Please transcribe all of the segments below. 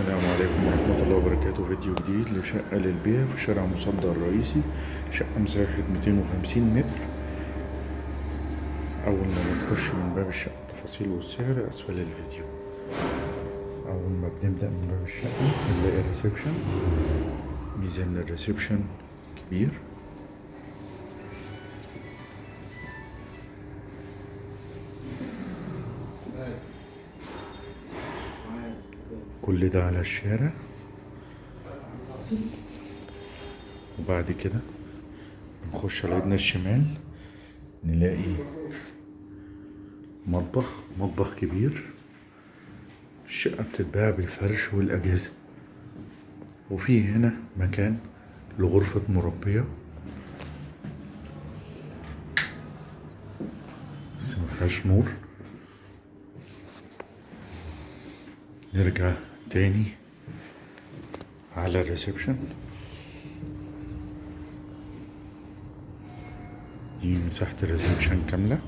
السلام عليكم ورحمة الله وبركاته. فيديو جديد لشقة للبيع في شارع مصدق الرئيسي شقة مساحة 250 متر. أول ما بنخش من باب الشقة التفاصيل والسعر أسفل الفيديو. أول ما بنبدأ من باب الشقة بنلاقي ال reception. ميزة ال reception كبير. كل ده على الشارع. وبعد كده نخش على ايدنا الشمال نلاقي مطبخ مطبخ كبير. الشقة بتتباع بالفرش والأجهزة. وفي هنا مكان لغرفة مربية. بس مفيهاش نور. نرجع تاني على ال reception. دي مساحة ال reception كاملة.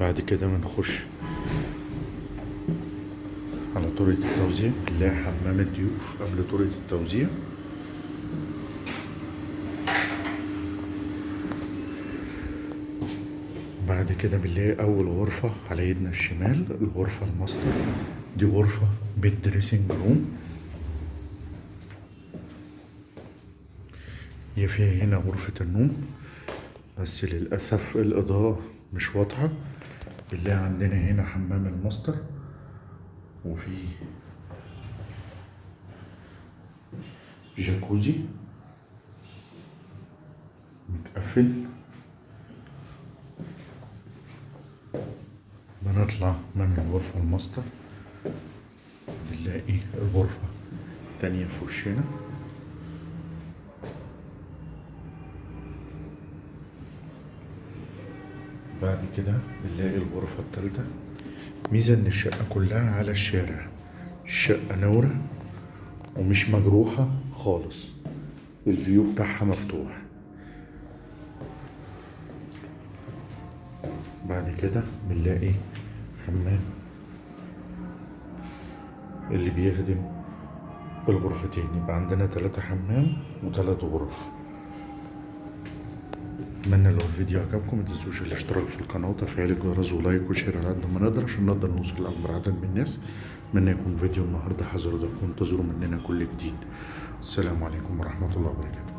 بعد كده بنخش على طرقة التوزيع. نلاقي حمام الضيوف قبل طرقة التوزيع. بعد كده بنلاقي أول غرفة على ايدنا الشمال الغرفة الماستر. دي غرفة بال dressing room. هي فيها هنا غرفة النوم بس للأسف الإضاءة مش واضحة. بنلاقي عندنا هنا حمام الماستر وفي جاكوزي متقفل. بنطلع من الغرفة الماستر. بنلاقي الغرفة التانية في وشنا. بعد كده بنلاقي الغرفة التالتة. ميزة إن الشقة كلها على الشارع. الشقة نورة ومش مجروحة خالص. ال view بتاعها مفتوح. بعد كده بنلاقي حمام. اللي بيخدم الغرفتين يبقى عندنا تلاتة حمام وتلات غرف. اتمنى لو الفيديو عجبكم متنسوش الاشتراك في القناة وتفعيل الجرس و like و share على قد ما نقدر عشان نقدر نوصل لأكبر عدد من الناس. اتمنى يكون فيديو النهاردة حذر ده وانتظروا مننا كل جديد. السلام عليكم ورحمة الله وبركاته.